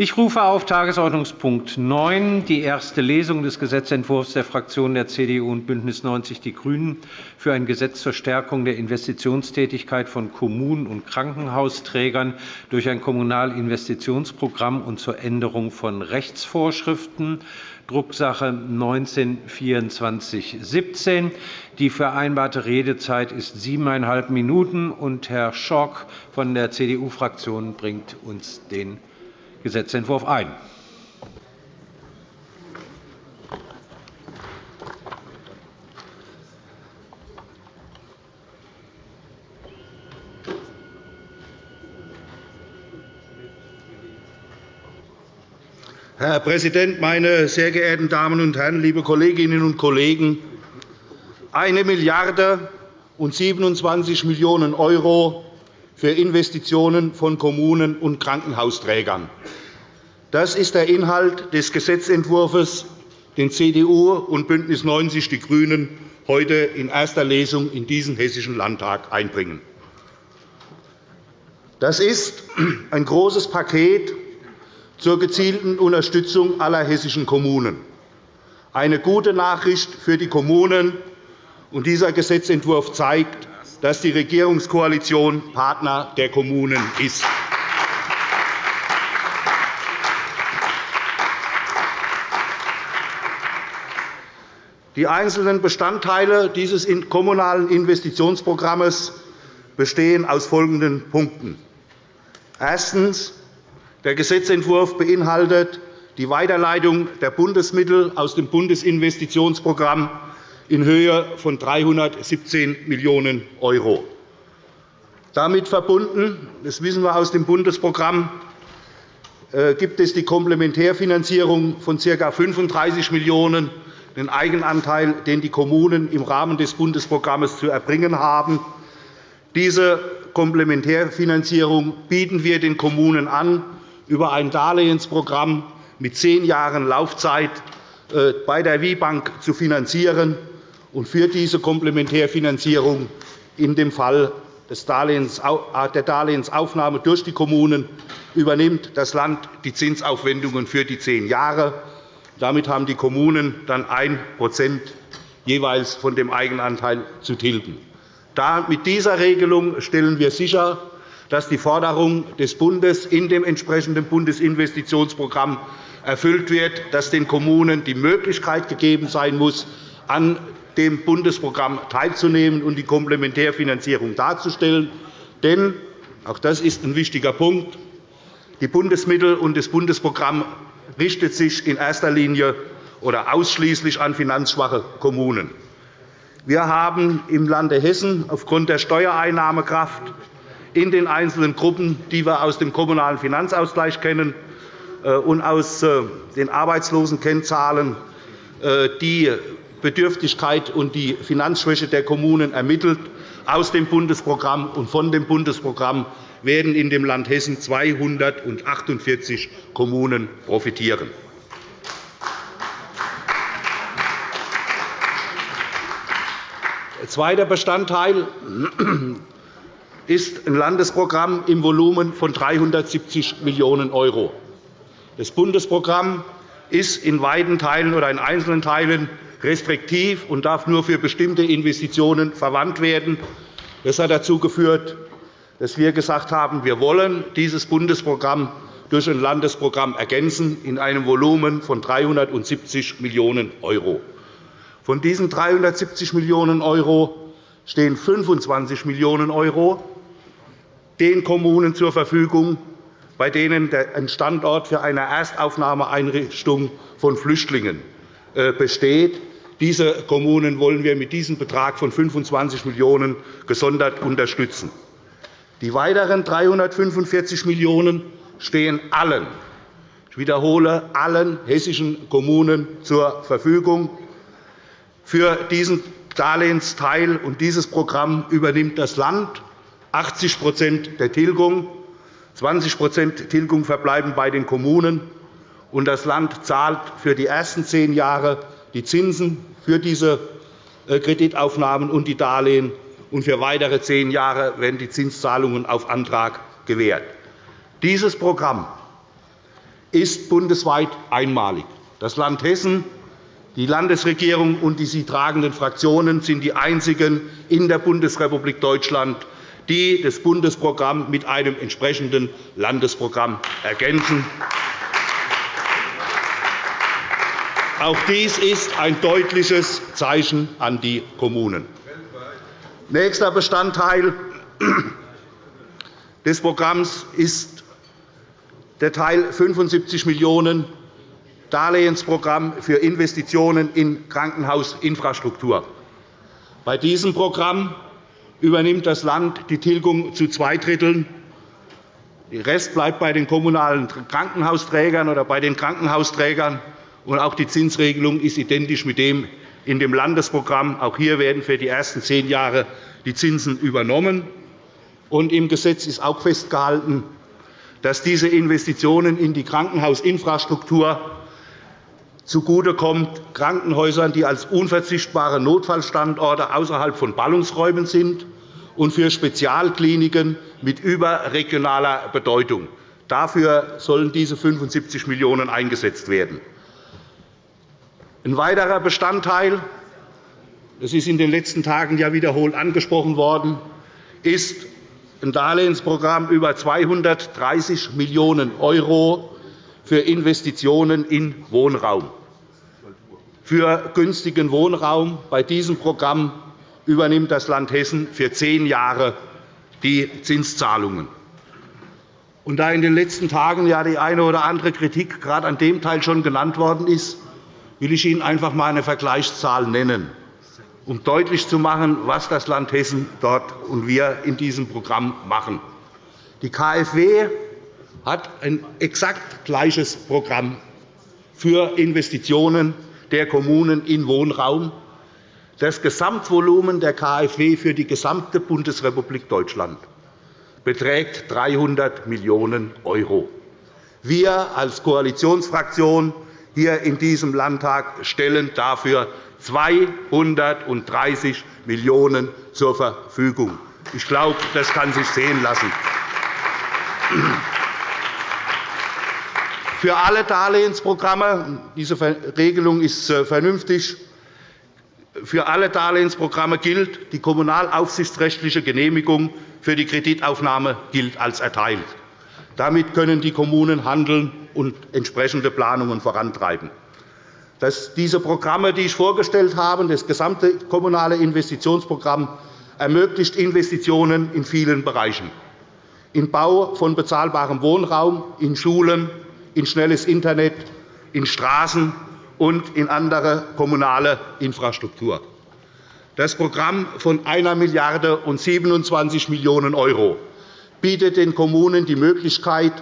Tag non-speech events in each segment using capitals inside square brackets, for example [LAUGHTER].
Ich rufe auf Tagesordnungspunkt 9 die erste Lesung des Gesetzentwurfs der Fraktionen der CDU und BÜNDNIS 90 die GRÜNEN für ein Gesetz zur Stärkung der Investitionstätigkeit von Kommunen und Krankenhausträgern durch ein Kommunalinvestitionsprogramm und zur Änderung von Rechtsvorschriften, Drucksache 19-2417. Die vereinbarte Redezeit ist siebeneinhalb Minuten. Und Herr Schork von der CDU-Fraktion bringt uns den Gesetzentwurf ein. Herr Präsident, meine sehr geehrten Damen und Herren, liebe Kolleginnen und Kollegen! Eine Milliarde und 27 Millionen € für Investitionen von Kommunen und Krankenhausträgern. Das ist der Inhalt des Gesetzentwurfs, den CDU und BÜNDNIS 90 die GRÜNEN heute in erster Lesung in diesen Hessischen Landtag einbringen. Das ist ein großes Paket zur gezielten Unterstützung aller hessischen Kommunen. Eine gute Nachricht für die Kommunen. dieser Gesetzentwurf zeigt, dass die Regierungskoalition Partner der Kommunen ist. Die einzelnen Bestandteile dieses kommunalen Investitionsprogramms bestehen aus folgenden Punkten. Erstens. Der Gesetzentwurf beinhaltet die Weiterleitung der Bundesmittel aus dem Bundesinvestitionsprogramm in Höhe von 317 Millionen €. Damit verbunden, das wissen wir aus dem Bundesprogramm, äh, gibt es die Komplementärfinanzierung von ca. 35 Millionen €, den Eigenanteil, den die Kommunen im Rahmen des Bundesprogramms zu erbringen haben. Diese Komplementärfinanzierung bieten wir den Kommunen an über ein Darlehensprogramm mit zehn Jahren Laufzeit äh, bei der WIBank zu finanzieren und für diese Komplementärfinanzierung in dem Fall äh, der Darlehensaufnahme durch die Kommunen übernimmt das Land die Zinsaufwendungen für die zehn Jahre. Damit haben die Kommunen dann 1 jeweils von dem Eigenanteil zu tilgen. Mit dieser Regelung stellen wir sicher, dass die Forderung des Bundes in dem entsprechenden Bundesinvestitionsprogramm erfüllt wird, dass den Kommunen die Möglichkeit gegeben sein muss, an dem Bundesprogramm teilzunehmen und die Komplementärfinanzierung darzustellen. Denn auch das ist ein wichtiger Punkt. Die Bundesmittel und das Bundesprogramm richtet sich in erster Linie oder ausschließlich an finanzschwache Kommunen. Wir haben im Lande Hessen aufgrund der Steuereinnahmekraft in den einzelnen Gruppen, die wir aus dem Kommunalen Finanzausgleich kennen äh, und aus äh, den Arbeitslosenkennzahlen, die Bedürftigkeit und die Finanzschwäche der Kommunen ermittelt aus dem Bundesprogramm. Und von dem Bundesprogramm werden in dem Land Hessen 248 Kommunen profitieren. Zweiter Bestandteil ist ein Landesprogramm im Volumen von 370 Millionen €. Das Bundesprogramm ist in weiten Teilen oder in einzelnen Teilen restriktiv und darf nur für bestimmte Investitionen verwandt werden. Das hat dazu geführt, dass wir gesagt haben, wir wollen dieses Bundesprogramm durch ein Landesprogramm ergänzen in einem Volumen von 370 Millionen €. Von diesen 370 Millionen € stehen 25 Millionen € den Kommunen zur Verfügung, bei denen ein Standort für eine Erstaufnahmeeinrichtung von Flüchtlingen äh, besteht. Diese Kommunen wollen wir mit diesem Betrag von 25 Millionen € gesondert unterstützen. Die weiteren 345 Millionen € stehen allen, ich wiederhole, allen hessischen Kommunen zur Verfügung. Für diesen Darlehensteil und dieses Programm übernimmt das Land 80% der Tilgung. 20% Tilgung verbleiben bei den Kommunen. und Das Land zahlt für die ersten zehn Jahre die Zinsen für diese äh, Kreditaufnahmen und die Darlehen, und für weitere zehn Jahre werden die Zinszahlungen auf Antrag gewährt. Dieses Programm ist bundesweit einmalig. Das Land Hessen, die Landesregierung und die sie tragenden Fraktionen sind die einzigen in der Bundesrepublik Deutschland, die das Bundesprogramm mit einem entsprechenden Landesprogramm ergänzen. Auch dies ist ein deutliches Zeichen an die Kommunen. Nächster Bestandteil des Programms ist der Teil 75 Millionen € Darlehensprogramm für Investitionen in Krankenhausinfrastruktur. Bei diesem Programm übernimmt das Land die Tilgung zu zwei Dritteln. Der Rest bleibt bei den kommunalen Krankenhausträgern oder bei den Krankenhausträgern. Und auch die Zinsregelung ist identisch mit dem in dem Landesprogramm. Auch hier werden für die ersten zehn Jahre die Zinsen übernommen. Und Im Gesetz ist auch festgehalten, dass diese Investitionen in die Krankenhausinfrastruktur zugutekommt Krankenhäusern, die als unverzichtbare Notfallstandorte außerhalb von Ballungsräumen sind, und für Spezialkliniken mit überregionaler Bedeutung. Dafür sollen diese 75 Millionen € eingesetzt werden. Ein weiterer Bestandteil, das ist in den letzten Tagen ja wiederholt angesprochen worden, ist ein Darlehensprogramm über 230 Millionen € für Investitionen in Wohnraum für günstigen Wohnraum. Bei diesem Programm übernimmt das Land Hessen für zehn Jahre die Zinszahlungen. Und da in den letzten Tagen ja die eine oder andere Kritik gerade an dem Teil schon genannt worden ist, will ich Ihnen einfach einmal eine Vergleichszahl nennen, um deutlich zu machen, was das Land Hessen dort und wir in diesem Programm machen. Die KfW hat ein exakt gleiches Programm für Investitionen der Kommunen in Wohnraum. Das Gesamtvolumen der KfW für die gesamte Bundesrepublik Deutschland beträgt 300 Millionen €. Wir als Koalitionsfraktion hier in diesem Landtag stellen dafür 230 Millionen € zur Verfügung. Ich glaube, das kann sich sehen lassen. Für alle Darlehensprogramme diese Regelung ist äh, vernünftig. Für alle Darlehensprogramme gilt, die kommunalaufsichtsrechtliche Genehmigung für die Kreditaufnahme gilt als erteilt. Damit können die Kommunen handeln und entsprechende Planungen vorantreiben. diese Programme, die ich vorgestellt habe, das gesamte kommunale Investitionsprogramm, ermöglicht Investitionen in vielen Bereichen. Im Bau von bezahlbarem Wohnraum, in Schulen, in schnelles Internet, in Straßen und in andere kommunale Infrastruktur. Das Programm von 1 Milliarde und 27 Millionen € bietet den Kommunen die Möglichkeit,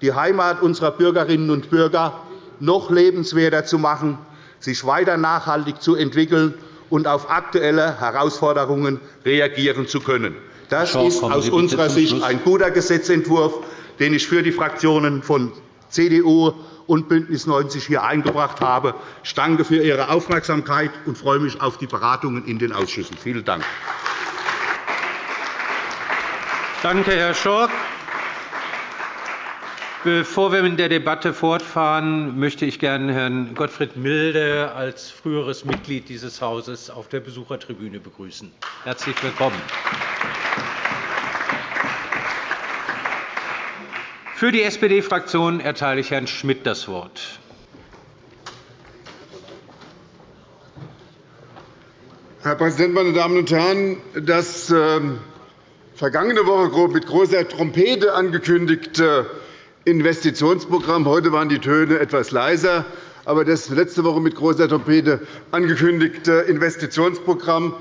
die Heimat unserer Bürgerinnen und Bürger noch lebenswerter zu machen, sich weiter nachhaltig zu entwickeln und auf aktuelle Herausforderungen reagieren zu können. Das ist aus unserer Sicht ein guter Gesetzentwurf, den ich für die Fraktionen von CDU und BÜNDNIS 90 hier eingebracht habe. Ich danke für Ihre Aufmerksamkeit und freue mich auf die Beratungen in den Ausschüssen. Vielen Dank. Danke, Herr Schork. Bevor wir mit der Debatte fortfahren, möchte ich gerne Herrn Gottfried Milde als früheres Mitglied dieses Hauses auf der Besuchertribüne begrüßen. Herzlich willkommen. Für die SPD-Fraktion erteile ich Herrn Schmidt das Wort. Herr Präsident, meine Damen und Herren! Das ähm, vergangene Woche mit großer Trompete angekündigte Investitionsprogramm, heute waren die Töne etwas leiser, aber das letzte Woche mit großer Trompete angekündigte Investitionsprogramm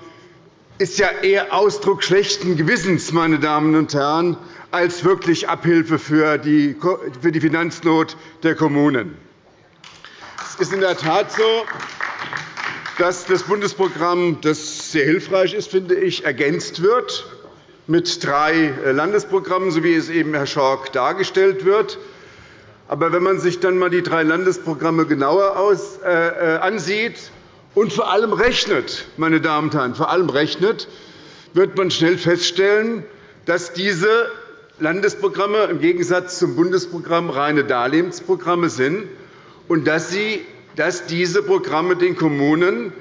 ist ja eher Ausdruck schlechten Gewissens, meine Damen und Herren, als wirklich Abhilfe für die Finanznot der Kommunen. Es ist in der Tat so, dass das Bundesprogramm, das sehr hilfreich ist, finde ich, ergänzt wird mit drei Landesprogrammen, so wie es eben Herr Schork dargestellt wird. Aber wenn man sich dann einmal die drei Landesprogramme genauer äh, äh, ansieht und vor allem rechnet, meine Damen und Herren, vor allem rechnet, wird man schnell feststellen, dass diese Landesprogramme im Gegensatz zum Bundesprogramm reine Darlehensprogramme sind und dass, sie, dass diese Programme den Kommunen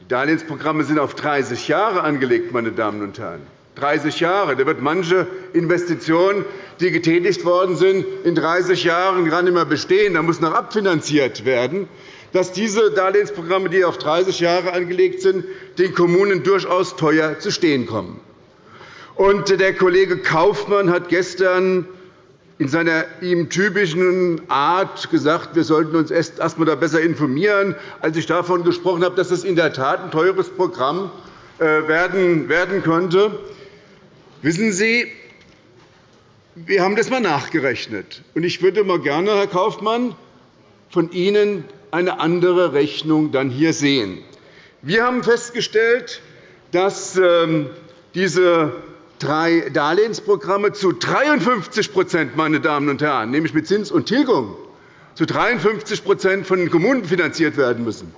die Darlehensprogramme sind auf 30 Jahre angelegt, meine Damen und Herren. 30 Jahre. Da wird manche Investition, die getätigt worden sind, in 30 Jahren gar nicht mehr bestehen. Da muss noch abfinanziert werden. Dass diese Darlehensprogramme, die auf 30 Jahre angelegt sind, den Kommunen durchaus teuer zu stehen kommen. Und der Kollege Kaufmann hat gestern in seiner ihm typischen Art gesagt, wir sollten uns erst einmal besser informieren, als ich davon gesprochen habe, dass es in der Tat ein teures Programm äh, werden könnte. Wissen Sie, wir haben das einmal nachgerechnet. Ich würde mal gerne, Herr Kaufmann, von Ihnen eine andere Rechnung dann hier sehen. Wir haben festgestellt, dass ähm, diese drei Darlehensprogramme zu 53 meine Damen und Herren, nämlich mit Zins und Tilgung, zu 53 von den Kommunen finanziert werden müssen.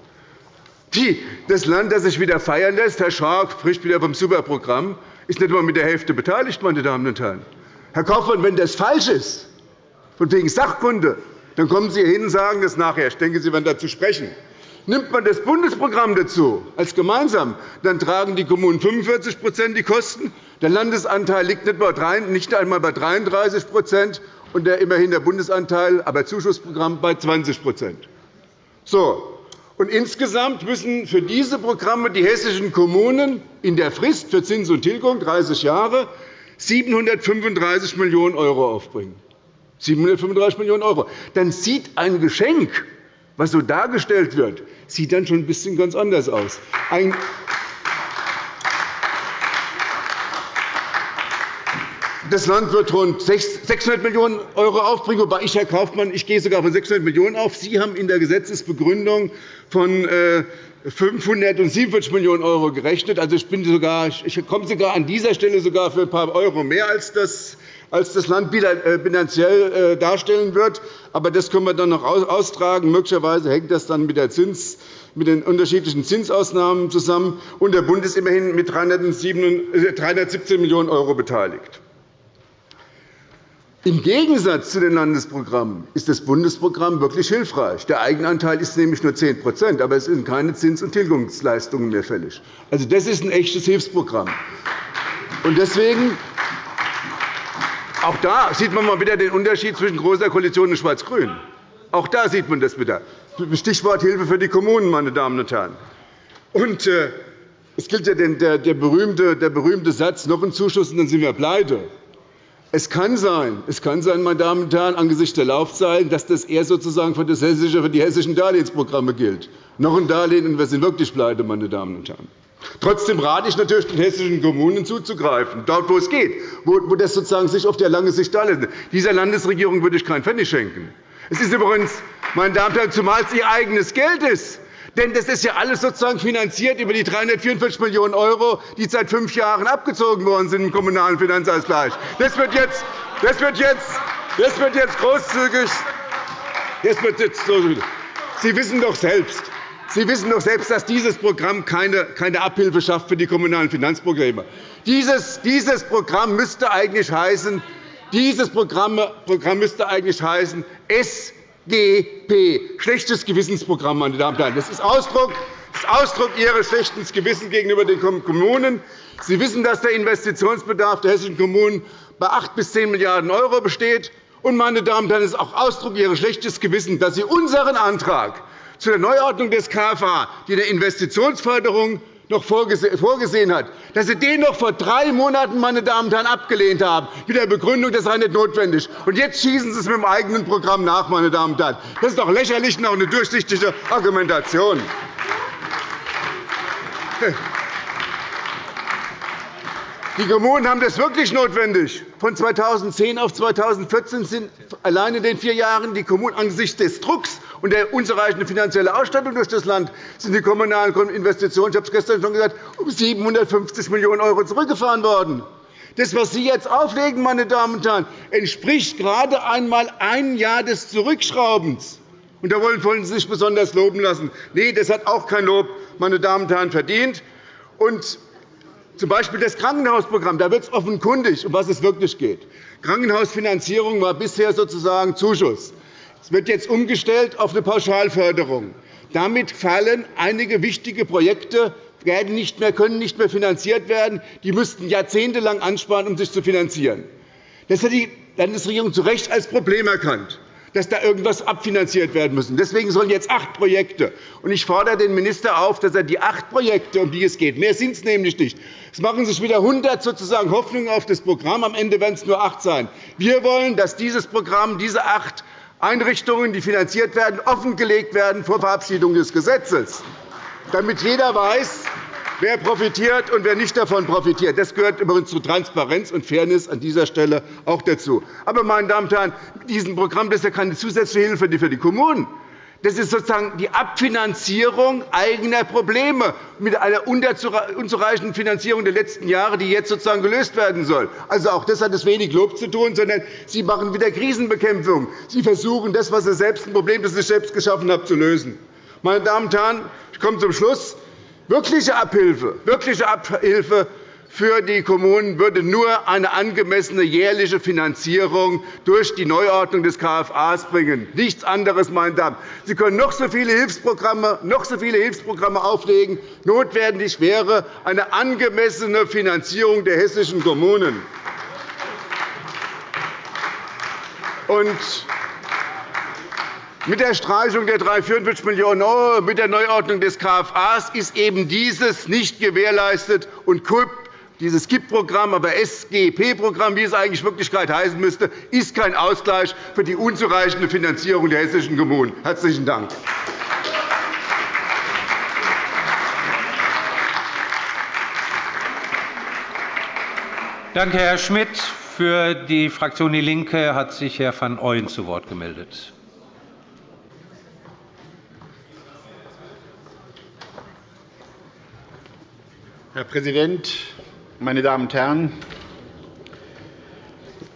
Die, das Land, das sich wieder feiern lässt, Herr Schark spricht wieder vom Superprogramm, ist nicht einmal mit der Hälfte beteiligt. Meine Damen und Herren. Herr Kaufmann, wenn das falsch ist, von wegen Sachkunde, dann kommen Sie hier hin und sagen das nachher. Ich denke, Sie werden dazu sprechen. Nimmt man das Bundesprogramm dazu als gemeinsam, dann tragen die Kommunen 45% die Kosten. Der Landesanteil liegt nicht einmal bei 33% und der immerhin der Bundesanteil, aber Zuschussprogramm bei 20% so. Und insgesamt müssen für diese Programme die hessischen Kommunen in der Frist für Zins und Tilgung 30 Jahre 735 Millionen € aufbringen. 735 Millionen €. Dann sieht ein Geschenk, was so dargestellt wird, sieht dann schon ein bisschen ganz anders aus. Ein das Land wird rund 600 Millionen € aufbringen, wobei ich, Herr Kaufmann, ich gehe sogar von 600 Millionen € auf. Sie haben in der Gesetzesbegründung von 547 äh, Millionen € gerechnet. Also, ich, bin sogar, ich komme sogar an dieser Stelle sogar für ein paar Euro mehr als das als das Land äh, bilanziell äh, darstellen wird. Aber das können wir dann noch austragen. Möglicherweise hängt das dann mit, Zins, mit den unterschiedlichen Zinsausnahmen zusammen. Und der Bund ist immerhin mit 317 Millionen € beteiligt. Im Gegensatz zu den Landesprogrammen ist das Bundesprogramm wirklich hilfreich. Der Eigenanteil ist nämlich nur 10% aber es sind keine Zins- und Tilgungsleistungen mehr fällig. Also, das ist ein echtes Hilfsprogramm. Deswegen auch da sieht man mal wieder den Unterschied zwischen Großer Koalition und Schwarz-Grün. Auch da sieht man das wieder. Stichwort Hilfe für die Kommunen, meine Damen und Herren. Und, äh, es gilt ja der, der, berühmte, der berühmte Satz, noch ein Zuschuss, und dann sind wir pleite. Es kann sein, es kann sein, meine Damen und Herren, angesichts der Laufzeiten, dass das eher sozusagen für, das hessische, für die hessischen Darlehensprogramme gilt. Noch ein Darlehen, und wir sind wirklich pleite, meine Damen und Herren. Trotzdem rate ich natürlich den hessischen Kommunen zuzugreifen, dort, wo es geht, wo das sozusagen sich auf der lange Sicht darlegt. Dieser Landesregierung würde ich keinen Pfennig schenken. Es ist übrigens, meine Damen und Herren, zumal es ihr eigenes Geld ist. Denn das ist ja alles sozusagen finanziert über die 344 Millionen €, die seit fünf Jahren abgezogen worden sind im Kommunalen Finanzausgleich. Das wird jetzt, das wird jetzt, das wird jetzt großzügig. Das wird jetzt Sie wissen doch selbst, Sie wissen doch selbst, dass dieses Programm keine Abhilfe schafft für die kommunalen Finanzprogramme. Dieses, Programm müsste eigentlich heißen, dieses Programm, müsste eigentlich heißen SGP, schlechtes Gewissensprogramm, meine Damen und Herren. Das ist Ausdruck, das ist Ausdruck Ihres schlechten Gewissens gegenüber den Kommunen. Sie wissen, dass der Investitionsbedarf der hessischen Kommunen bei 8 bis 10 Milliarden € besteht. Und, meine Damen und Herren, es ist auch Ausdruck Ihres schlechten Gewissens, dass Sie unseren Antrag zu der Neuordnung des KFA, die eine Investitionsförderung noch vorgesehen hat, dass Sie den noch vor drei Monaten meine Damen und Herren, abgelehnt haben, mit der Begründung, das sei nicht notwendig. Und jetzt schießen Sie es mit dem eigenen Programm nach. Meine Damen und Herren. Das ist doch lächerlich und auch eine durchsichtige Argumentation. Die Kommunen haben das wirklich notwendig. Von 2010 auf 2014 sind allein in den vier Jahren die Kommunen angesichts des Drucks und der unzureichenden finanziellen Ausstattung durch das Land sind die kommunalen Investitionen, ich habe es gestern schon gesagt, um 750 Millionen € zurückgefahren worden. Das, was Sie jetzt auflegen, meine Damen und Herren, entspricht gerade einmal ein Jahr des Zurückschraubens. Und da wollen Sie sich besonders loben lassen. Nein, das hat auch kein Lob, meine Damen und Herren, verdient. Und Z. B. das Krankenhausprogramm. Da wird es offenkundig, um was es wirklich geht. Krankenhausfinanzierung war bisher sozusagen Zuschuss. Es wird jetzt umgestellt auf eine Pauschalförderung. Damit fallen einige wichtige Projekte werden nicht mehr, können nicht mehr finanziert werden. Die müssten jahrzehntelang ansparen, um sich zu finanzieren. Das hat die Landesregierung zu Recht als Problem erkannt dass da irgendwas abfinanziert werden muss. Deswegen sollen jetzt acht Projekte. Und ich fordere den Minister auf, dass er die acht Projekte, um die es geht, mehr sind es nämlich nicht. Es machen sich wieder 100 sozusagen Hoffnungen auf das Programm. Am Ende werden es nur acht sein. Wir wollen, dass dieses Programm, diese acht Einrichtungen, die finanziert werden, offengelegt werden vor Verabschiedung des Gesetzes, damit jeder weiß, wer profitiert und wer nicht davon profitiert. Das gehört übrigens zu Transparenz und Fairness an dieser Stelle auch dazu. Aber, meine Damen und Herren, mit diesem Programm das ist ja keine zusätzliche Hilfe für die Kommunen. Das ist sozusagen die Abfinanzierung eigener Probleme mit einer unzureichenden Finanzierung der letzten Jahre, die jetzt sozusagen gelöst werden soll. Also auch das hat es wenig Lob zu tun, sondern Sie machen wieder Krisenbekämpfung. Sie versuchen, das, was Sie selbst ein Problem, das Sie selbst geschaffen haben, zu lösen. Meine Damen und Herren, ich komme zum Schluss. Wirkliche Abhilfe, wirkliche Abhilfe für die Kommunen würde nur eine angemessene jährliche Finanzierung durch die Neuordnung des KFA bringen. Nichts anderes, meine Damen. Sie können noch so viele Hilfsprogramme, noch so viele Hilfsprogramme auflegen. Notwendig wäre eine angemessene Finanzierung der hessischen Kommunen. Und mit der Streichung der 344 Millionen €, mit der Neuordnung des KFA ist eben dieses nicht gewährleistet. Und KUB, dieses KIP-Programm, aber SGP-Programm, wie es eigentlich in Wirklichkeit heißen müsste, ist kein Ausgleich für die unzureichende Finanzierung der hessischen Kommunen. – Herzlichen Dank. Danke, Herr Schmidt. Für die Fraktion DIE LINKE hat sich Herr van Ooyen zu Wort gemeldet. Herr Präsident, meine Damen und Herren!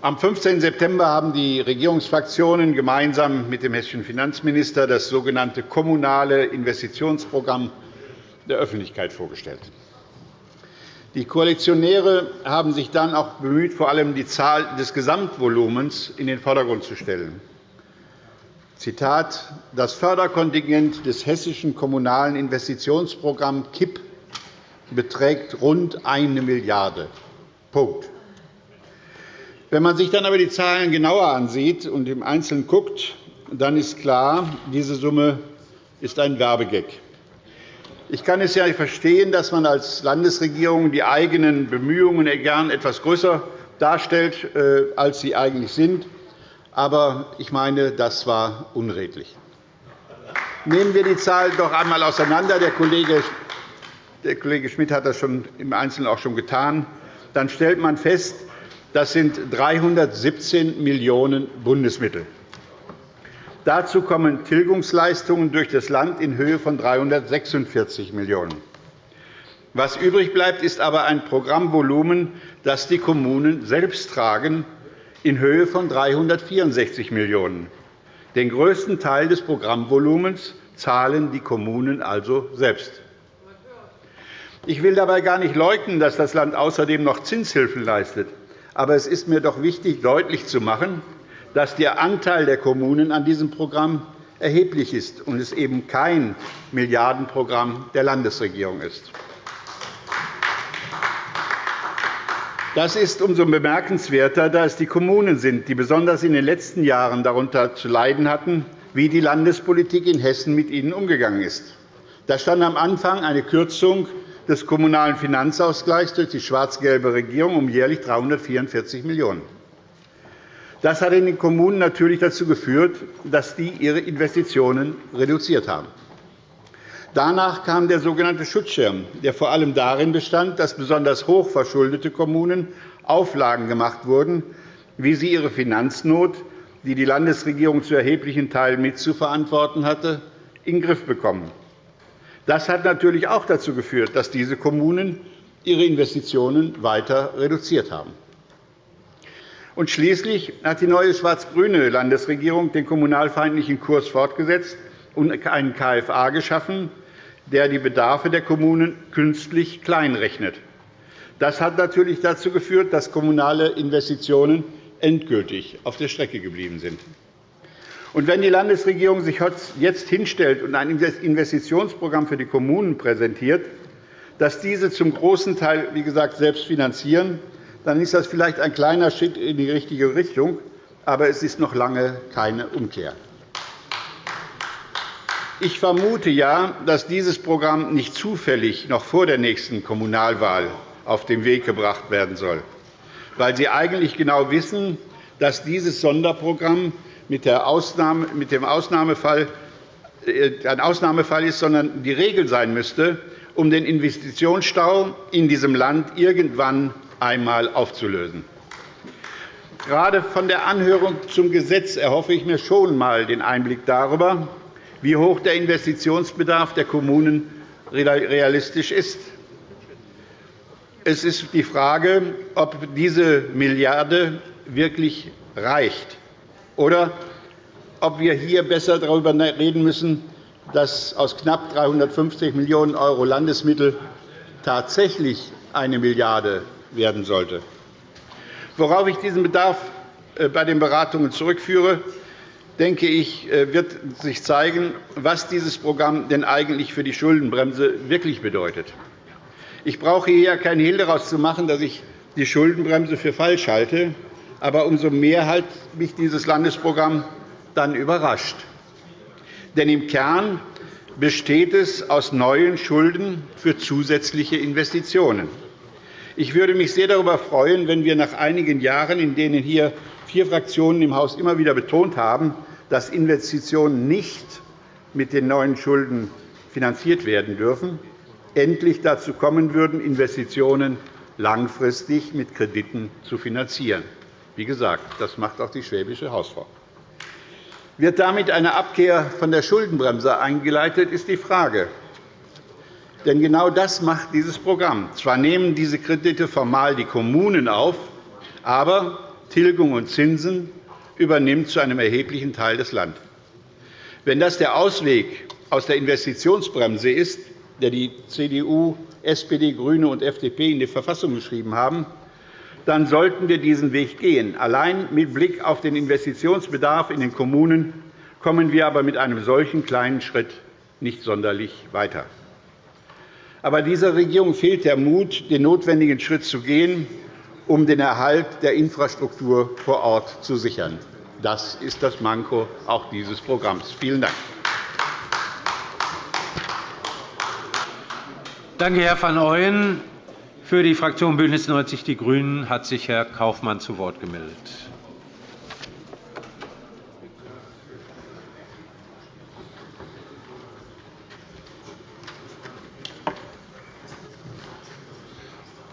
Am 15. September haben die Regierungsfraktionen gemeinsam mit dem hessischen Finanzminister das sogenannte Kommunale Investitionsprogramm der Öffentlichkeit vorgestellt. Die Koalitionäre haben sich dann auch bemüht, vor allem die Zahl des Gesamtvolumens in den Vordergrund zu stellen. Zitat, das Förderkontingent des Hessischen Kommunalen Investitionsprogramms KIP beträgt rund 1 Milliarde Punkt. Wenn man sich dann aber die Zahlen genauer ansieht und im Einzelnen guckt, dann ist klar, diese Summe ist ein Werbegag. Ich kann es ja verstehen, dass man als Landesregierung die eigenen Bemühungen gern etwas größer darstellt, äh, als sie eigentlich sind. Aber ich meine, das war unredlich. Nehmen wir die Zahlen doch einmal auseinander. Der Kollege der Kollege Schmidt hat das schon im Einzelnen auch schon getan, dann stellt man fest, das sind 317 Millionen € Bundesmittel. Dazu kommen Tilgungsleistungen durch das Land in Höhe von 346 Millionen €. Was übrig bleibt, ist aber ein Programmvolumen, das die Kommunen selbst tragen, in Höhe von 364 Millionen €. Den größten Teil des Programmvolumens zahlen die Kommunen also selbst. Ich will dabei gar nicht leugnen, dass das Land außerdem noch Zinshilfen leistet. Aber es ist mir doch wichtig, deutlich zu machen, dass der Anteil der Kommunen an diesem Programm erheblich ist und es eben kein Milliardenprogramm der Landesregierung ist. Das ist umso bemerkenswerter, da es die Kommunen sind, die besonders in den letzten Jahren darunter zu leiden hatten, wie die Landespolitik in Hessen mit ihnen umgegangen ist. Da stand am Anfang eine Kürzung des Kommunalen Finanzausgleichs durch die schwarz-gelbe Regierung um jährlich 344 Millionen €. Das hat in den Kommunen natürlich dazu geführt, dass die ihre Investitionen reduziert haben. Danach kam der sogenannte Schutzschirm, der vor allem darin bestand, dass besonders hoch verschuldete Kommunen Auflagen gemacht wurden, wie sie ihre Finanznot, die die Landesregierung zu erheblichen Teilen mitzuverantworten hatte, in den Griff bekommen. Das hat natürlich auch dazu geführt, dass diese Kommunen ihre Investitionen weiter reduziert haben. Und schließlich hat die neue schwarz-grüne Landesregierung den kommunalfeindlichen Kurs fortgesetzt und einen KFA geschaffen, der die Bedarfe der Kommunen künstlich kleinrechnet. Das hat natürlich dazu geführt, dass kommunale Investitionen endgültig auf der Strecke geblieben sind. Und wenn die Landesregierung sich jetzt hinstellt und ein Investitionsprogramm für die Kommunen präsentiert, das diese zum großen Teil, wie gesagt, selbst finanzieren, dann ist das vielleicht ein kleiner Schritt in die richtige Richtung, aber es ist noch lange keine Umkehr. Ich vermute ja, dass dieses Programm nicht zufällig noch vor der nächsten Kommunalwahl auf den Weg gebracht werden soll, weil Sie eigentlich genau wissen, dass dieses Sonderprogramm mit, Ausnahme, mit dem Ausnahmefall äh, ein Ausnahmefall ist, sondern die Regel sein müsste, um den Investitionsstau in diesem Land irgendwann einmal aufzulösen. Gerade von der Anhörung zum Gesetz erhoffe ich mir schon einmal den Einblick darüber, wie hoch der Investitionsbedarf der Kommunen realistisch ist. Es ist die Frage, ob diese Milliarde wirklich reicht oder ob wir hier besser darüber reden müssen, dass aus knapp 350 Millionen € Landesmittel tatsächlich eine Milliarde werden sollte. Worauf ich diesen Bedarf äh, bei den Beratungen zurückführe, denke ich, äh, wird sich zeigen, was dieses Programm denn eigentlich für die Schuldenbremse wirklich bedeutet. Ich brauche hier keinen Hehl daraus zu machen, dass ich die Schuldenbremse für falsch halte. Aber umso mehr hat mich dieses Landesprogramm dann überrascht. Denn im Kern besteht es aus neuen Schulden für zusätzliche Investitionen. Ich würde mich sehr darüber freuen, wenn wir nach einigen Jahren, in denen hier vier Fraktionen im Haus immer wieder betont haben, dass Investitionen nicht mit den neuen Schulden finanziert werden dürfen, endlich dazu kommen würden, Investitionen langfristig mit Krediten zu finanzieren. Wie gesagt, das macht auch die Schwäbische Hausfrau. Wird damit eine Abkehr von der Schuldenbremse eingeleitet, ist die Frage. Denn genau das macht dieses Programm. Zwar nehmen diese Kredite formal die Kommunen auf, aber Tilgung und Zinsen übernimmt zu einem erheblichen Teil das Land. Wenn das der Ausweg aus der Investitionsbremse ist, der die CDU, SPD, GRÜNE und FDP in die Verfassung geschrieben haben, dann sollten wir diesen Weg gehen. Allein mit Blick auf den Investitionsbedarf in den Kommunen kommen wir aber mit einem solchen kleinen Schritt nicht sonderlich weiter. Aber dieser Regierung fehlt der Mut, den notwendigen Schritt zu gehen, um den Erhalt der Infrastruktur vor Ort zu sichern. Das ist das Manko auch dieses Programms. Vielen Dank. Danke, Herr van Ooyen. Für die Fraktion BÜNDNIS 90 die GRÜNEN hat sich Herr Kaufmann zu Wort gemeldet.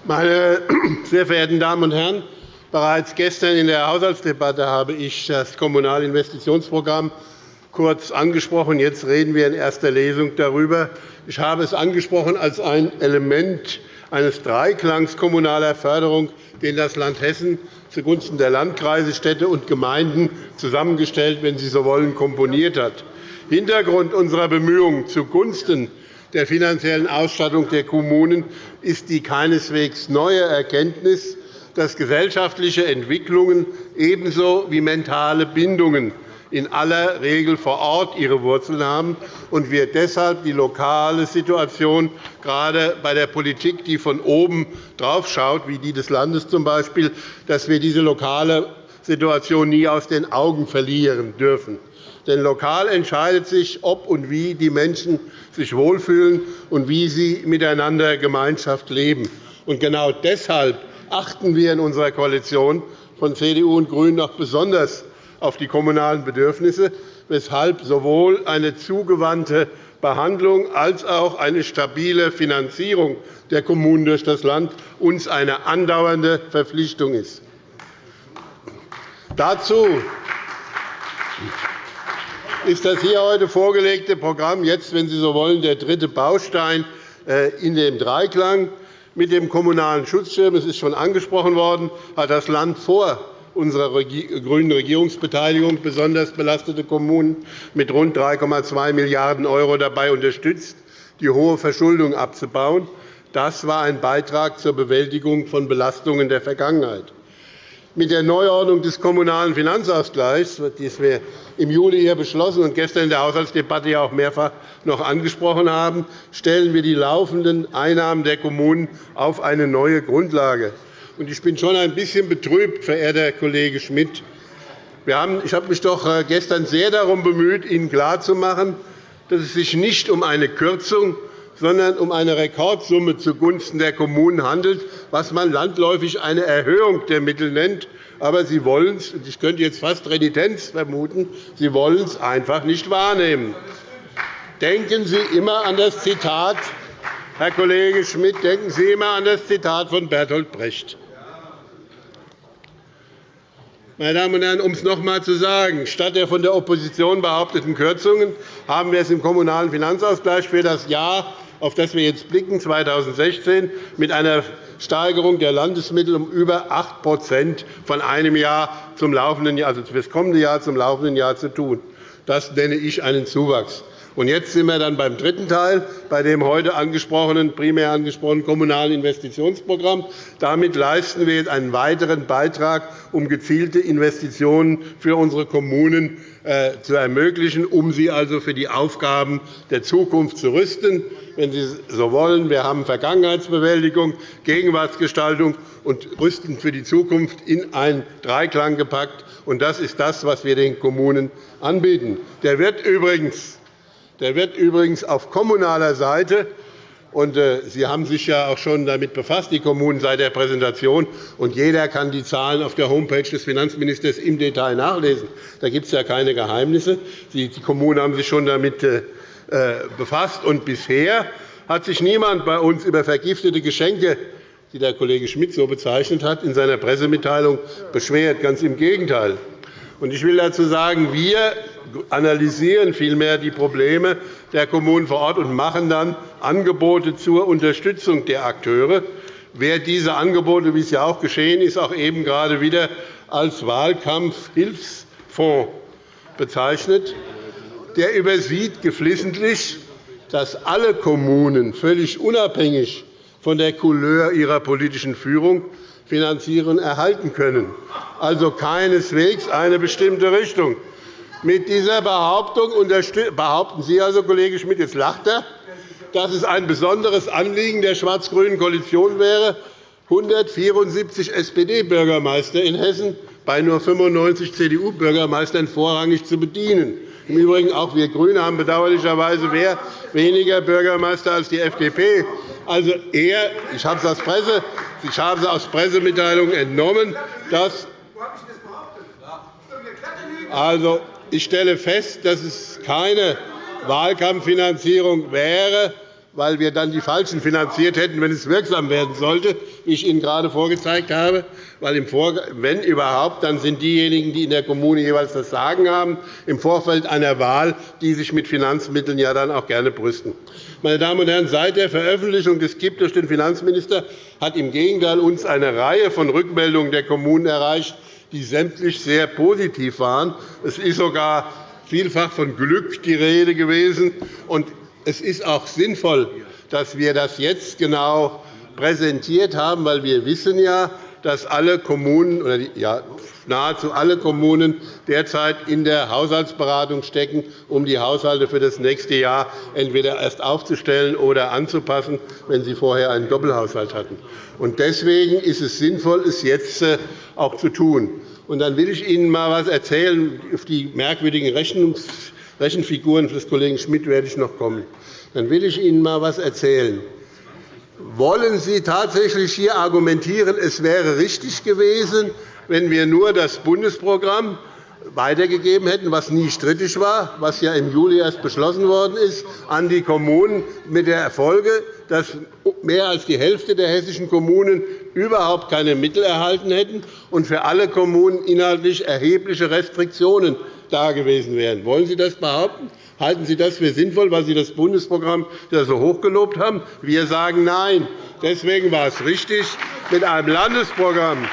Meine [CLEARS THROAT] sehr verehrten Damen und Herren! Bereits gestern in der Haushaltsdebatte habe ich das Kommunalinvestitionsprogramm kurz angesprochen. Jetzt reden wir in erster Lesung darüber. Ich habe es angesprochen als ein Element eines Dreiklangs kommunaler Förderung, den das Land Hessen zugunsten der Landkreise, Städte und Gemeinden zusammengestellt, wenn Sie so wollen, komponiert hat. Hintergrund unserer Bemühungen zugunsten der finanziellen Ausstattung der Kommunen ist die keineswegs neue Erkenntnis, dass gesellschaftliche Entwicklungen ebenso wie mentale Bindungen in aller Regel vor Ort ihre Wurzeln haben und wir deshalb die lokale Situation gerade bei der Politik, die von oben draufschaut, wie die des Landes z. B., dass wir diese lokale Situation nie aus den Augen verlieren dürfen. Denn lokal entscheidet sich, ob und wie die Menschen sich wohlfühlen und wie sie miteinander Gemeinschaft leben. Und genau deshalb achten wir in unserer Koalition von CDU und GRÜNEN auch besonders auf die kommunalen Bedürfnisse, weshalb sowohl eine zugewandte Behandlung als auch eine stabile Finanzierung der Kommunen durch das Land uns eine andauernde Verpflichtung ist. Dazu ist das hier heute vorgelegte Programm jetzt, wenn Sie so wollen, der dritte Baustein äh, in dem Dreiklang. Mit dem Kommunalen Schutzschirm, es ist schon angesprochen worden, hat das Land vor unserer grünen Regierungsbeteiligung besonders belastete Kommunen mit rund 3,2 Milliarden € dabei unterstützt, die hohe Verschuldung abzubauen. Das war ein Beitrag zur Bewältigung von Belastungen der Vergangenheit. Mit der Neuordnung des Kommunalen Finanzausgleichs, die wir im Juli hier beschlossen und gestern in der Haushaltsdebatte auch mehrfach noch angesprochen haben, stellen wir die laufenden Einnahmen der Kommunen auf eine neue Grundlage. Ich bin schon ein bisschen betrübt, verehrter Kollege Schmidt. Ich habe mich doch äh, gestern sehr darum bemüht, Ihnen klarzumachen, dass es sich nicht um eine Kürzung, sondern um eine Rekordsumme zugunsten der Kommunen handelt, was man landläufig eine Erhöhung der Mittel nennt. Aber Sie wollen es, ich könnte jetzt fast Renitenz vermuten, Sie wollen es einfach nicht wahrnehmen. Denken Sie immer an das Zitat, Herr Kollege Schmidt, denken Sie immer an das Zitat von Bertolt Brecht. Meine Damen und Herren, um es noch einmal zu sagen, statt der von der Opposition behaupteten Kürzungen haben wir es im Kommunalen Finanzausgleich für das Jahr, auf das wir jetzt blicken, 2016, mit einer Steigerung der Landesmittel um über 8 von einem Jahr zum laufenden Jahr, also für das kommende Jahr zum laufenden Jahr zu tun. Das nenne ich einen Zuwachs. Und jetzt sind wir dann beim dritten Teil, bei dem heute angesprochenen, primär angesprochenen Kommunalen Investitionsprogramm. Damit leisten wir jetzt einen weiteren Beitrag, um gezielte Investitionen für unsere Kommunen äh, zu ermöglichen, um sie also für die Aufgaben der Zukunft zu rüsten. Wenn Sie so wollen, wir haben Vergangenheitsbewältigung, Gegenwartsgestaltung und Rüsten für die Zukunft in einen Dreiklang gepackt. Das ist das, was wir den Kommunen anbieten. Der wird übrigens der wird übrigens auf kommunaler Seite und äh, Sie haben sich ja auch schon damit befasst, die Kommunen seit der Präsentation. Und jeder kann die Zahlen auf der Homepage des Finanzministers im Detail nachlesen. Da gibt es ja keine Geheimnisse. Die Kommunen haben sich schon damit äh, äh, befasst. Und bisher hat sich niemand bei uns über vergiftete Geschenke, die der Kollege Schmidt so bezeichnet hat, in seiner Pressemitteilung beschwert. Ganz im Gegenteil. Ich will dazu sagen, wir analysieren vielmehr die Probleme der Kommunen vor Ort und machen dann Angebote zur Unterstützung der Akteure. Wer diese Angebote, wie es ja auch geschehen ist, auch eben gerade wieder als Wahlkampfhilfsfonds bezeichnet, der übersieht geflissentlich, dass alle Kommunen völlig unabhängig von der Couleur ihrer politischen Führung Finanzierung erhalten können, also keineswegs eine bestimmte Richtung. Mit dieser Behauptung behaupten Sie, also, Kollege Schmidt, jetzt lacht er, dass es ein besonderes Anliegen der schwarz-grünen Koalition wäre, 174 SPD-Bürgermeister in Hessen bei nur 95 CDU-Bürgermeistern vorrangig zu bedienen. Im Übrigen auch wir GRÜNE haben bedauerlicherweise weniger Bürgermeister als die FDP. Also er, ich habe es aus, Presse, ich habe es aus Pressemitteilungen entnommen, dass also, ich stelle fest, dass es keine Wahlkampffinanzierung wäre, weil wir dann die Falschen finanziert hätten, wenn es wirksam werden sollte, wie ich Ihnen gerade vorgezeigt habe. Weil wenn überhaupt, dann sind diejenigen, die in der Kommune jeweils das Sagen haben, im Vorfeld einer Wahl, die sich mit Finanzmitteln ja dann auch gerne brüsten. Meine Damen und Herren, seit der Veröffentlichung des KIP durch den Finanzminister hat im Gegenteil uns eine Reihe von Rückmeldungen der Kommunen erreicht, die sämtlich sehr positiv waren. Es ist sogar vielfach von Glück die Rede gewesen. Es ist auch sinnvoll, dass wir das jetzt genau präsentiert haben, weil wir wissen ja, dass alle Kommunen oder ja, nahezu alle Kommunen derzeit in der Haushaltsberatung stecken, um die Haushalte für das nächste Jahr entweder erst aufzustellen oder anzupassen, wenn sie vorher einen Doppelhaushalt hatten. Deswegen ist es sinnvoll, es jetzt äh, auch zu tun. Dann will ich Ihnen einmal etwas erzählen. Auf die merkwürdigen Rechenfiguren des Kollegen Schmidt werde ich noch kommen. Dann will ich Ihnen einmal etwas erzählen. Wollen Sie tatsächlich hier argumentieren, es wäre richtig gewesen, wenn wir nur das Bundesprogramm weitergegeben hätten, was nie strittig war, was ja im Juli erst beschlossen worden ist, an die Kommunen mit der Folge, dass mehr als die Hälfte der hessischen Kommunen überhaupt keine Mittel erhalten hätten und für alle Kommunen inhaltlich erhebliche Restriktionen da gewesen wären. Wollen Sie das behaupten? Halten Sie das für sinnvoll, weil Sie das Bundesprogramm so hochgelobt haben? Wir sagen Nein. Deswegen war es richtig, mit einem Landesprogramm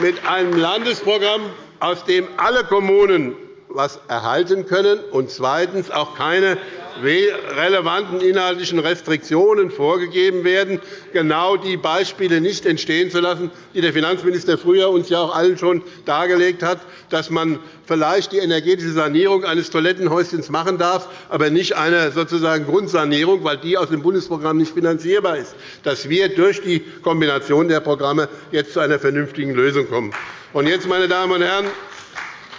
mit einem Landesprogramm, aus dem alle Kommunen etwas erhalten können und zweitens auch keine relevanten inhaltlichen Restriktionen vorgegeben werden, genau die Beispiele nicht entstehen zu lassen, die der Finanzminister früher uns ja auch allen schon dargelegt hat, dass man vielleicht die energetische Sanierung eines Toilettenhäuschens machen darf, aber nicht eine sozusagen Grundsanierung, weil die aus dem Bundesprogramm nicht finanzierbar ist, dass wir durch die Kombination der Programme jetzt zu einer vernünftigen Lösung kommen. Und jetzt, meine Damen und Herren,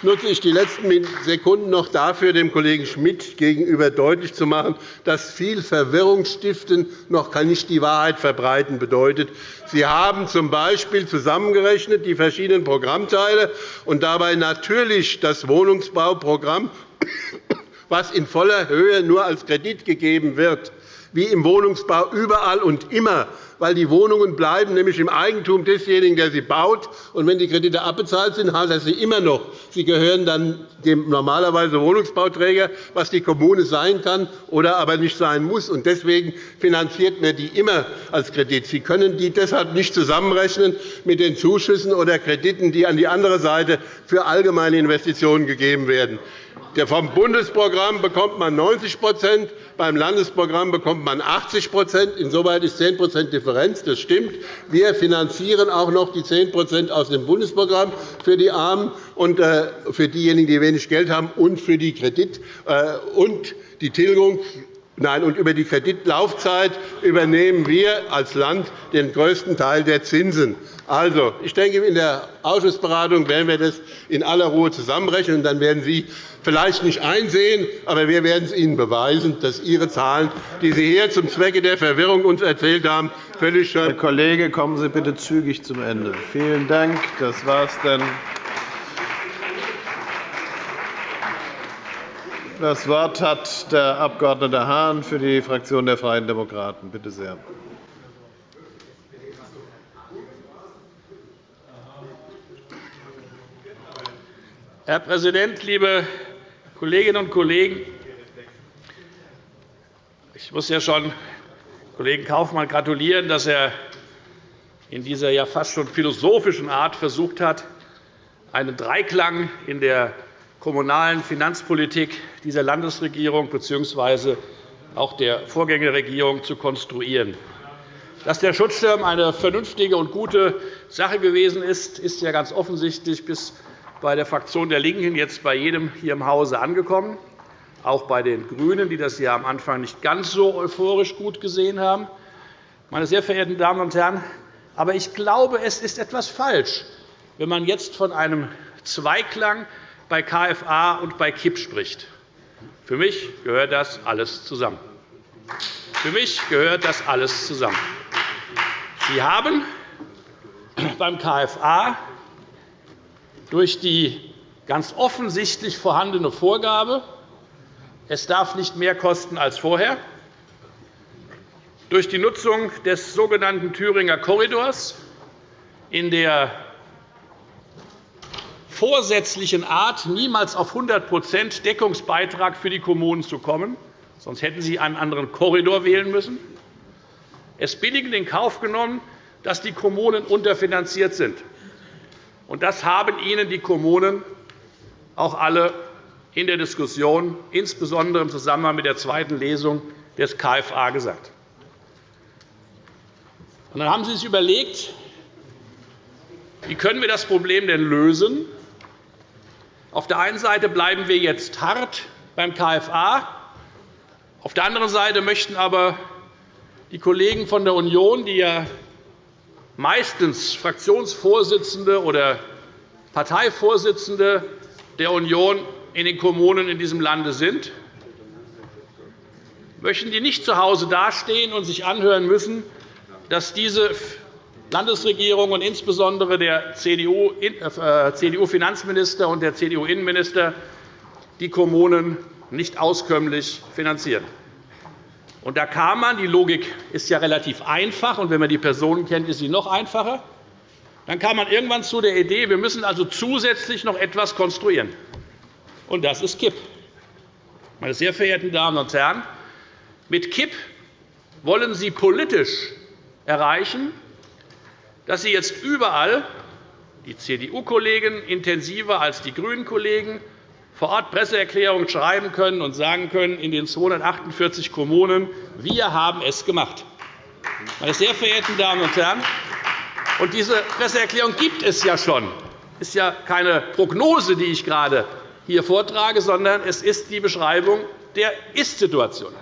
nutze ich die letzten Sekunden noch dafür, dem Kollegen Schmidt gegenüber deutlich zu machen, dass viel Verwirrung stiften noch nicht die Wahrheit verbreiten bedeutet. Sie haben z. B. zusammengerechnet die verschiedenen Programmteile und dabei natürlich das Wohnungsbauprogramm, was in voller Höhe nur als Kredit gegeben wird, wie im Wohnungsbau überall und immer weil die Wohnungen bleiben nämlich im Eigentum desjenigen, der sie baut. Und wenn die Kredite abbezahlt sind, hat er sie immer noch. Sie gehören dann dem normalerweise Wohnungsbauträger, was die Kommune sein kann oder aber nicht sein muss. Deswegen finanziert man die immer als Kredit. Sie können die deshalb nicht zusammenrechnen mit den Zuschüssen oder Krediten, die an die andere Seite für allgemeine Investitionen gegeben werden. Vom Bundesprogramm bekommt man 90% beim Landesprogramm bekommt man 80% Insoweit ist 10% Differenz. Das stimmt. Wir finanzieren auch noch die 10% aus dem Bundesprogramm für die Armen und äh, für diejenigen, die wenig Geld haben, und für die Kredit äh, und die Tilgung Nein, und über die Kreditlaufzeit übernehmen wir als Land den größten Teil der Zinsen. Also, ich denke, in der Ausschussberatung werden wir das in aller Ruhe zusammenrechnen. Dann werden Sie vielleicht nicht einsehen, aber wir werden es Ihnen beweisen, dass Ihre Zahlen, die Sie hier zum Zwecke der Verwirrung uns erzählt haben, völlig Herr Kollege, kommen Sie bitte zügig zum Ende. Vielen Dank. Das war es dann. Das Wort hat der Abg. Hahn für die Fraktion der Freien Demokraten. Bitte sehr. Herr Präsident, liebe Kolleginnen und Kollegen! Ich muss ja schon Kollegen Kaufmann gratulieren, dass er in dieser ja fast schon philosophischen Art versucht hat, einen Dreiklang in der kommunalen Finanzpolitik dieser Landesregierung bzw. auch der Vorgängerregierung zu konstruieren. Dass der Schutzschirm eine vernünftige und gute Sache gewesen ist, ist ja ganz offensichtlich bis bei der Fraktion der LINKEN jetzt bei jedem hier im Hause angekommen, auch bei den GRÜNEN, die das ja am Anfang nicht ganz so euphorisch gut gesehen haben. Meine sehr verehrten Damen und Herren, aber ich glaube, es ist etwas falsch, wenn man jetzt von einem Zweiklang bei KFA und bei KIP spricht. Für mich gehört das alles zusammen. Für mich gehört das alles zusammen. Sie haben beim KFA durch die ganz offensichtlich vorhandene Vorgabe, es darf nicht mehr kosten als vorher, durch die Nutzung des sogenannten Thüringer Korridors in der vorsätzlichen Art, niemals auf 100% Deckungsbeitrag für die Kommunen zu kommen, sonst hätten Sie einen anderen Korridor wählen müssen, es billigend in Kauf genommen, dass die Kommunen unterfinanziert sind. Das haben Ihnen die Kommunen auch alle in der Diskussion, insbesondere im Zusammenhang mit der zweiten Lesung des KFA, gesagt. Dann haben Sie sich überlegt, wie können wir das Problem denn lösen? Auf der einen Seite bleiben wir jetzt hart beim KFA. Auf der anderen Seite möchten aber die Kollegen von der Union, die ja meistens Fraktionsvorsitzende oder Parteivorsitzende der Union in den Kommunen in diesem Lande sind, möchten die nicht zu Hause dastehen und sich anhören müssen, dass diese Landesregierung und insbesondere der CDU-Finanzminister äh, und der CDU-Innenminister die Kommunen nicht auskömmlich finanzieren. Und da kam man, die Logik ist ja relativ einfach, und wenn man die Personen kennt, ist sie noch einfacher, dann kam man irgendwann zu der Idee, wir müssen also zusätzlich noch etwas konstruieren. Und das ist KIP. Meine sehr verehrten Damen und Herren, mit KIP wollen Sie politisch erreichen, dass Sie jetzt überall, die CDU-Kollegen intensiver als die GRÜNEN-Kollegen, vor Ort Presseerklärungen schreiben können und sagen können in den 248 Kommunen, wir haben es gemacht. Meine sehr verehrten Damen und Herren, und diese Presseerklärung gibt es ja schon. Es ist ja keine Prognose, die ich gerade hier vortrage, sondern es ist die Beschreibung der Ist-Situation.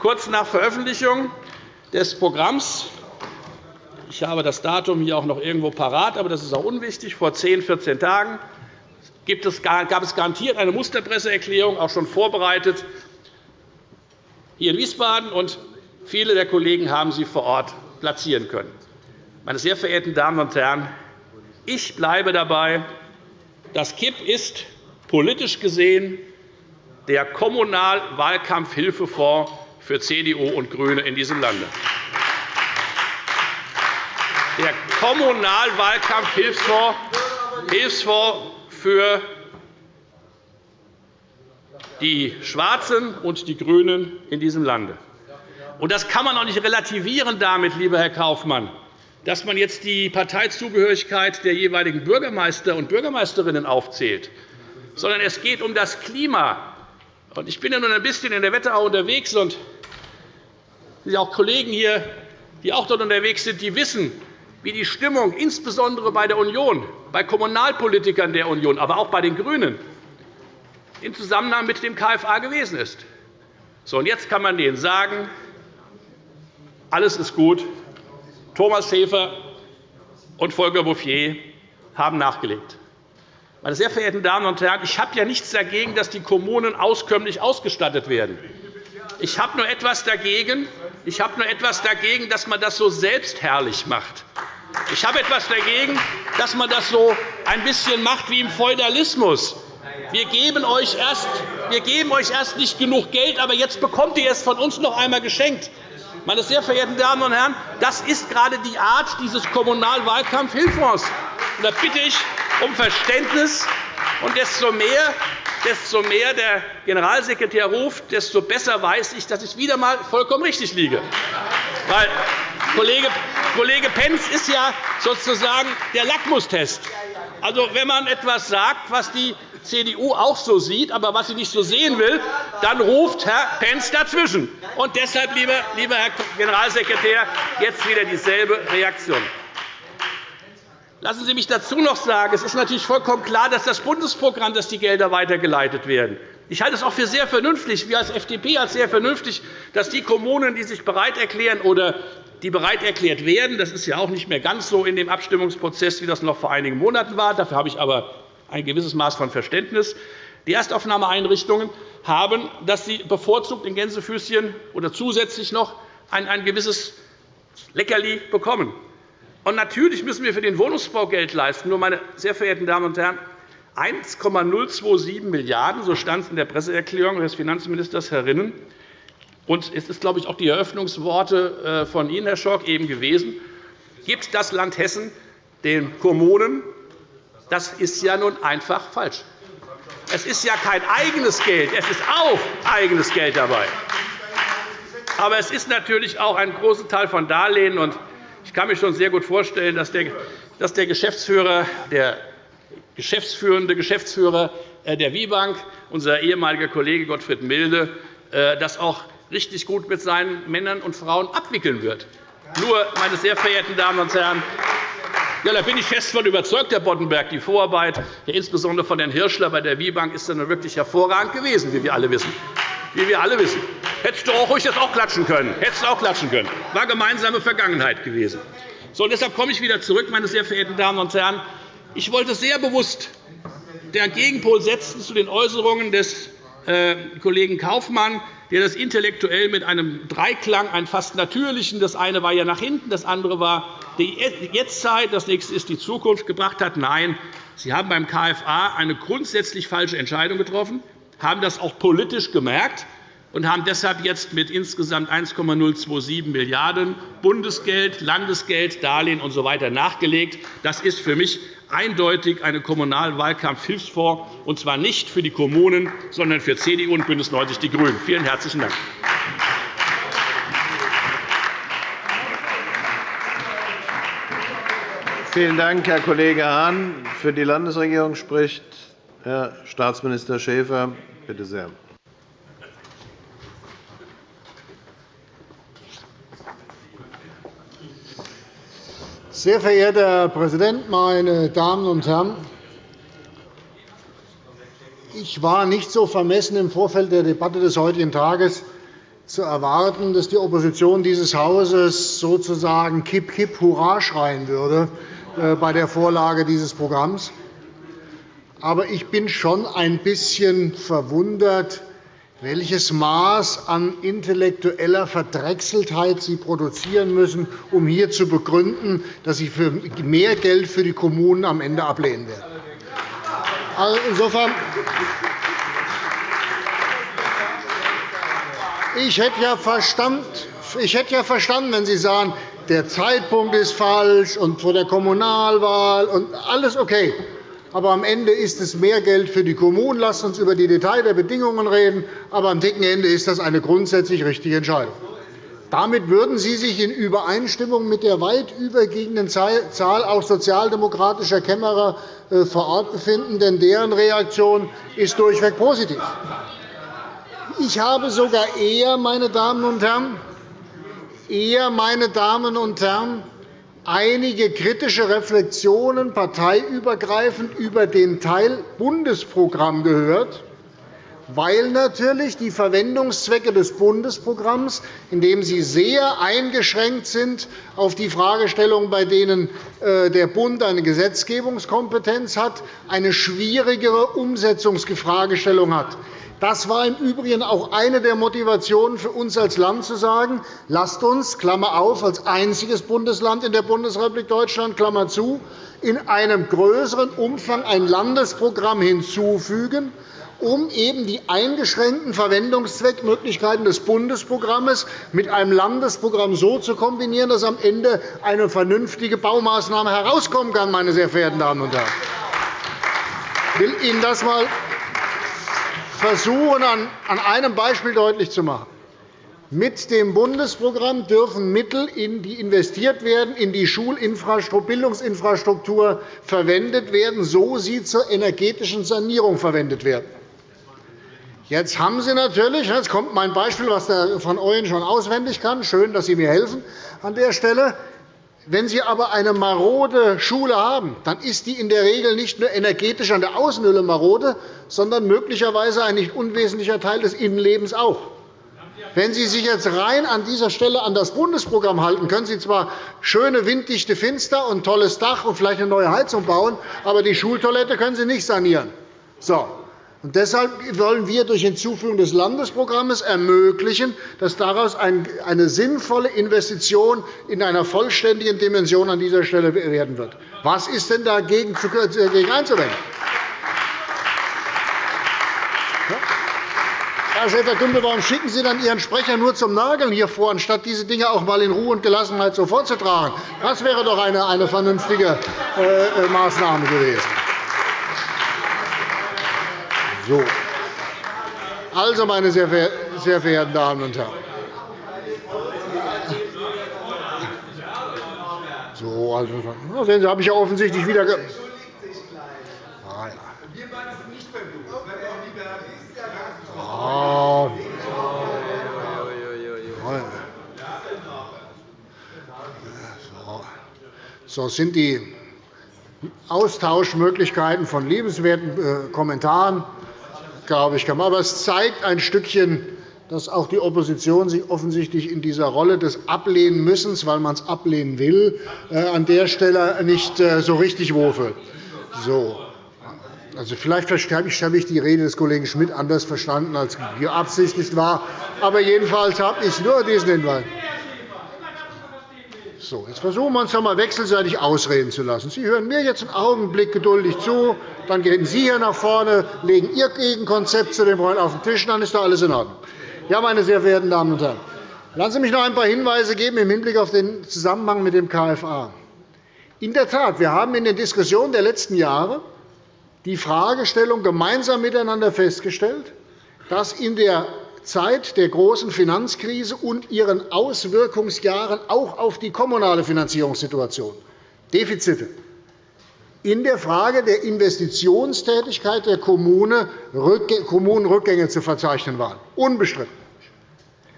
Kurz nach Veröffentlichung des Programms ich habe das Datum hier auch noch irgendwo parat, aber das ist auch unwichtig. Vor 10, 14 Tagen gab es garantiert eine Musterpresseerklärung, auch schon vorbereitet, hier in Wiesbaden. Und viele der Kollegen haben sie vor Ort platzieren können. Meine sehr verehrten Damen und Herren, ich bleibe dabei, das KIP ist politisch gesehen der Kommunalwahlkampfhilfefonds für CDU und GRÜNE in diesem Lande. Der Kommunalwahlkampfhilfsfonds für die Schwarzen und die GRÜNEN in diesem Lande. Das kann man auch nicht relativieren damit, lieber Herr Kaufmann, dass man jetzt die Parteizugehörigkeit der jeweiligen Bürgermeister und Bürgermeisterinnen aufzählt, sondern es geht um das Klima. Ich bin ja nun ein bisschen in der Wetterau unterwegs, und es auch Kollegen hier, die auch dort unterwegs sind, die wissen, wie die Stimmung insbesondere bei der Union, bei Kommunalpolitikern der Union, aber auch bei den GRÜNEN im Zusammenhang mit dem KFA gewesen ist. So, und jetzt kann man denen sagen, alles ist gut. Thomas Schäfer und Volker Bouffier haben nachgelegt. Meine sehr verehrten Damen und Herren, ich habe ja nichts dagegen, dass die Kommunen auskömmlich ausgestattet werden. Ich habe nur etwas dagegen, ich habe nur etwas dagegen, dass man das so selbstherrlich macht. Ich habe etwas dagegen, dass man das so ein bisschen macht wie im Feudalismus. Wir geben, euch erst, wir geben euch erst nicht genug Geld, aber jetzt bekommt ihr es von uns noch einmal geschenkt. Meine sehr verehrten Damen und Herren, das ist gerade die Art dieses Kommunalwahlkampfhilffonds. Da bitte ich um Verständnis. Und desto mehr, desto mehr der Generalsekretär ruft, desto besser weiß ich, dass ich wieder einmal vollkommen richtig liege. Weil Kollege, Kollege Pentz ist ja sozusagen der Lackmustest. Also, wenn man etwas sagt, was die CDU auch so sieht, aber was sie nicht so sehen will, dann ruft Herr Pentz dazwischen. Und deshalb, lieber Herr Generalsekretär, jetzt wieder dieselbe Reaktion. Lassen Sie mich dazu noch sagen, es ist natürlich vollkommen klar, dass das Bundesprogramm, dass die Gelder weitergeleitet werden. Ich halte es auch für sehr vernünftig, wir als FDP als sehr vernünftig, dass die Kommunen, die sich bereit erklären oder die bereit erklärt werden, das ist ja auch nicht mehr ganz so in dem Abstimmungsprozess, wie das noch vor einigen Monaten war. Dafür habe ich aber ein gewisses Maß von Verständnis. Die Erstaufnahmeeinrichtungen haben, dass sie bevorzugt in Gänsefüßchen oder zusätzlich noch ein, ein gewisses Leckerli bekommen. Und natürlich müssen wir für den Wohnungsbau Geld leisten. Nur, meine sehr verehrten Damen und Herren, 1,027 Milliarden €, so stand es in der Presseerklärung des Finanzministers Herr Rinnen. Und es ist, glaube ich, auch die Eröffnungsworte äh, von Ihnen, Herr Schork, eben gewesen. Gibt das Land Hessen den Kommunen? Das ist ja nun einfach falsch. Es ist ja kein eigenes Geld, es ist auch eigenes Geld dabei. Aber es ist natürlich auch ein großer Teil von Darlehen. Ich kann mir schon sehr gut vorstellen, dass der Geschäftsführer, der geschäftsführende Geschäftsführer äh, der WIBank, unser ehemaliger Kollege Gottfried Milde, äh, das auch richtig gut mit seinen Männern und Frauen abwickeln wird. Nur, meine sehr verehrten Damen und Herren, ja, da bin ich fest von überzeugt, Herr Boddenberg. Die Vorarbeit, insbesondere von Herrn Hirschler bei der WIBank, ist dann wirklich hervorragend gewesen, wie wir alle wissen. Wie wir alle wissen. Hättest du auch ruhig jetzt auch klatschen können. Hättest du auch klatschen können. War gemeinsame Vergangenheit gewesen. So, deshalb komme ich wieder zurück, meine sehr verehrten Damen und Herren. Ich wollte sehr bewusst den Gegenpol setzen zu den Äußerungen des äh, Kollegen Kaufmann, der das intellektuell mit einem Dreiklang, einen fast natürlichen, das eine war ja nach hinten, das andere war die Jetztzeit, das nächste ist die Zukunft, gebracht hat. Nein, Sie haben beim KFA eine grundsätzlich falsche Entscheidung getroffen, haben das auch politisch gemerkt und haben deshalb jetzt mit insgesamt 1,027 Milliarden € Bundesgeld, Landesgeld, Darlehen usw. So nachgelegt. Das ist für mich eindeutig eine Kommunalwahlkampfhilfsfonds, und zwar nicht für die Kommunen, sondern für CDU und BÜNDNIS 90 die GRÜNEN. Vielen herzlichen Dank. Vielen Dank, Herr Kollege Hahn. Für die Landesregierung spricht Herr Staatsminister Schäfer, bitte sehr. Sehr verehrter Herr Präsident, meine Damen und Herren! Ich war nicht so vermessen, im Vorfeld der Debatte des heutigen Tages zu erwarten, dass die Opposition dieses Hauses sozusagen Kipp, Kipp, Hurra schreien würde äh, bei der Vorlage dieses Programms. Aber ich bin schon ein bisschen verwundert, welches Maß an intellektueller Verdrechseltheit Sie produzieren müssen, um hier zu begründen, dass Sie für mehr Geld für die Kommunen am Ende ablehnen werden. Also insofern ich hätte ja verstanden, ich hätte ja verstanden, wenn Sie sagen, der Zeitpunkt ist falsch und vor der Kommunalwahl und alles okay aber am Ende ist es mehr Geld für die Kommunen. Lasst uns über die Details der Bedingungen reden. Aber am dicken Ende ist das eine grundsätzlich richtige Entscheidung. Damit würden Sie sich in Übereinstimmung mit der weit überwiegenden Zahl auch sozialdemokratischer Kämmerer äh, vor Ort befinden, denn deren Reaktion ist durchweg positiv. Ich habe sogar eher, meine Damen und Herren, eher, meine Damen und Herren, einige kritische Reflexionen parteiübergreifend über den Teil Bundesprogramm gehört, weil natürlich die Verwendungszwecke des Bundesprogramms, indem sie sehr eingeschränkt sind auf die Fragestellungen, bei denen äh, der Bund eine Gesetzgebungskompetenz hat, eine schwierigere Umsetzungsfragestellung hat. Das war im Übrigen auch eine der Motivationen für uns als Land, zu sagen, lasst uns Klammer auf, als einziges Bundesland in der Bundesrepublik Deutschland Klammer zu, in einem größeren Umfang ein Landesprogramm hinzufügen, um eben die eingeschränkten Verwendungszweckmöglichkeiten des Bundesprogramms mit einem Landesprogramm so zu kombinieren, dass am Ende eine vernünftige Baumaßnahme herauskommen kann. Meine sehr verehrten Damen und Herren. Ich will Ihnen das einmal versuchen, an einem Beispiel deutlich zu machen. Mit dem Bundesprogramm dürfen Mittel, die investiert werden, in die Schulinfrastruktur, Bildungsinfrastruktur verwendet werden, so sie zur energetischen Sanierung verwendet werden. Jetzt haben Sie natürlich, jetzt kommt mein Beispiel, was der von Ooyen schon auswendig kann. Schön, dass Sie mir helfen an der Stelle. Wenn Sie aber eine marode Schule haben, dann ist die in der Regel nicht nur energetisch an der Außenhülle marode, sondern möglicherweise ein nicht unwesentlicher Teil des Innenlebens auch. Wenn Sie sich jetzt rein an dieser Stelle an das Bundesprogramm halten, können Sie zwar schöne winddichte Fenster und tolles Dach und vielleicht eine neue Heizung bauen, aber die Schultoilette können Sie nicht sanieren. So. Und deshalb wollen wir durch Hinzufügung des Landesprogramms ermöglichen, dass daraus eine sinnvolle Investition in einer vollständigen Dimension an dieser Stelle werden wird. Was ist denn dagegen einzuwenden? Herr Schäfer-Gümbel, warum schicken Sie dann Ihren Sprecher nur zum Nageln hier vor, anstatt diese Dinge auch einmal in Ruhe und Gelassenheit so vorzutragen? Das wäre doch eine vernünftige äh, äh, Maßnahme gewesen. So. Also, meine sehr verehrten Damen und Herren, so, also, sehen Sie, habe ich ja offensichtlich wieder. Ge ah, ja. Ah. So sind die Austauschmöglichkeiten von liebenswerten äh, Kommentaren glaube ich, Aber es zeigt ein Stückchen, dass auch die Opposition sich offensichtlich in dieser Rolle des Ablehnenmüssens, weil man es ablehnen will, äh, an der Stelle nicht äh, so richtig wohlfühlt. So. Also, vielleicht habe ich die Rede des Kollegen Schmidt anders verstanden, als beabsichtigt war. Aber jedenfalls habe ich nur diesen Hinweis. So, jetzt versuchen wir uns einmal wechselseitig ausreden zu lassen. Sie hören mir jetzt einen Augenblick geduldig zu, dann gehen Sie hier nach vorne, legen Ihr Gegenkonzept zu dem Freund auf den Tisch, dann ist doch alles in Ordnung. Ja, meine sehr verehrten Damen und Herren, lassen Sie mich noch ein paar Hinweise geben im Hinblick auf den Zusammenhang mit dem KFA. In der Tat, wir haben in den Diskussionen der letzten Jahre die Fragestellung gemeinsam miteinander festgestellt, dass in der Zeit der großen Finanzkrise und ihren Auswirkungsjahren auch auf die kommunale Finanzierungssituation Defizite, in der Frage der Investitionstätigkeit der Kommunen Rückgänge zu verzeichnen waren. Unbestritten.